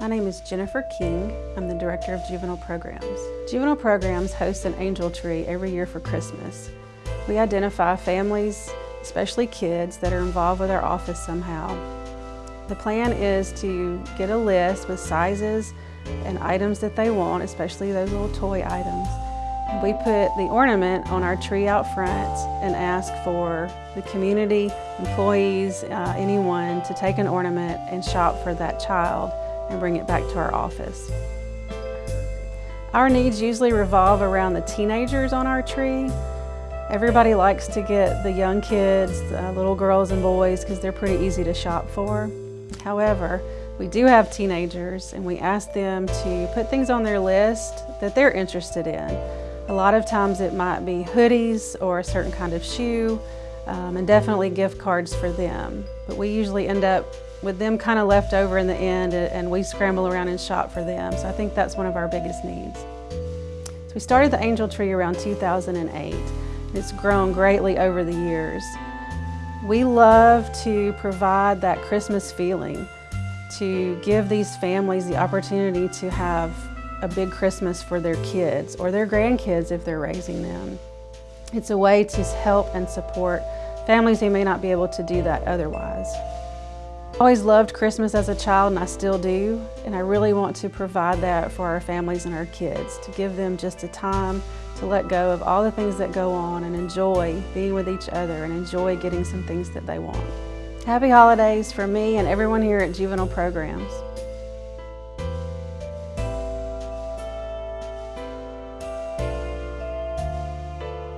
My name is Jennifer King. I'm the Director of Juvenile Programs. Juvenile Programs hosts an angel tree every year for Christmas. We identify families, especially kids, that are involved with our office somehow. The plan is to get a list with sizes and items that they want, especially those little toy items. We put the ornament on our tree out front and ask for the community, employees, uh, anyone to take an ornament and shop for that child and bring it back to our office. Our needs usually revolve around the teenagers on our tree. Everybody likes to get the young kids, the little girls and boys, because they're pretty easy to shop for. However, we do have teenagers and we ask them to put things on their list that they're interested in. A lot of times it might be hoodies or a certain kind of shoe um, and definitely gift cards for them. But we usually end up with them kind of left over in the end and we scramble around and shop for them. So I think that's one of our biggest needs. So we started the Angel Tree around 2008. It's grown greatly over the years. We love to provide that Christmas feeling, to give these families the opportunity to have a big Christmas for their kids or their grandkids if they're raising them. It's a way to help and support families who may not be able to do that otherwise. I always loved Christmas as a child and I still do and I really want to provide that for our families and our kids to give them just a time to let go of all the things that go on and enjoy being with each other and enjoy getting some things that they want. Happy holidays for me and everyone here at Juvenile Programs.